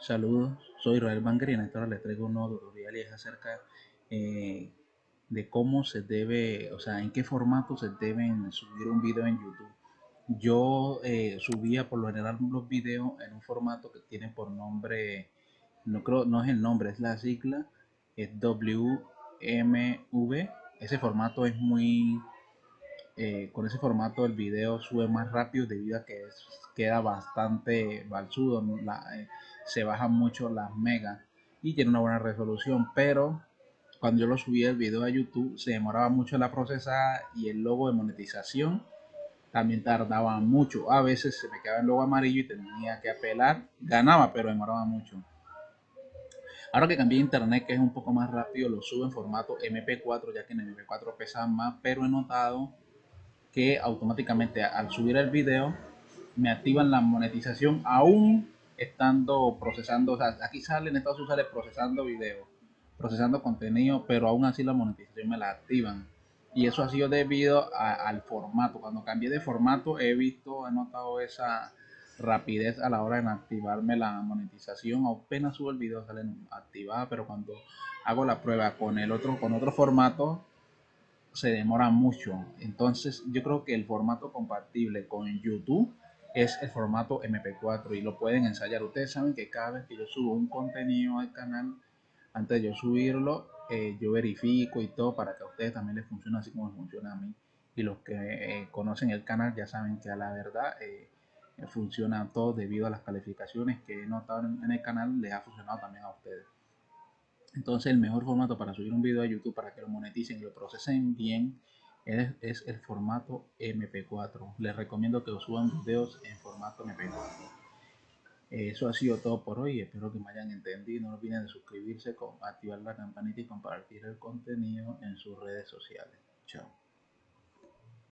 Saludos, soy Israel Banger y en esta hora les traigo un nuevo tutorial y es acerca eh, de cómo se debe, o sea, en qué formato se deben subir un video en YouTube. Yo eh, subía por lo general los videos en un formato que tiene por nombre, no creo, no es el nombre, es la sigla, es WMV. Ese formato es muy, eh, con ese formato el video sube más rápido debido a que queda bastante balsudo, se bajan mucho las megas y tiene una buena resolución, pero cuando yo lo subí el video a YouTube se demoraba mucho la procesada y el logo de monetización también tardaba mucho. A veces se me quedaba el logo amarillo y tenía que apelar. Ganaba, pero demoraba mucho. Ahora que cambié internet, que es un poco más rápido, lo subo en formato MP4, ya que en MP4 pesa más, pero he notado que automáticamente al subir el video me activan la monetización aún estando procesando, o sea, aquí sale en Estados Unidos sale procesando video, procesando contenido, pero aún así la monetización me la activan. Y eso ha sido debido al formato. Cuando cambié de formato he visto, he notado esa rapidez a la hora de activarme la monetización. Apenas subo el video sale activada, pero cuando hago la prueba con el otro, con otro formato, se demora mucho. Entonces yo creo que el formato compatible con YouTube es el formato MP4 y lo pueden ensayar. Ustedes saben que cada vez que yo subo un contenido al canal, antes de yo subirlo, eh, yo verifico y todo para que a ustedes también les funcione así como funciona a mí. Y los que eh, conocen el canal ya saben que a la verdad eh, funciona todo debido a las calificaciones que he notado en, el canal, les ha funcionado también a ustedes. Entonces el mejor formato para subir un video a YouTube para que lo moneticen y lo procesen bien es, el formato MP4. Les recomiendo que suban videos en formato MP4. Eso ha sido todo por hoy. Espero que me hayan entendido. No olviden de suscribirse, activar la campanita y compartir el contenido en sus redes sociales. Chao.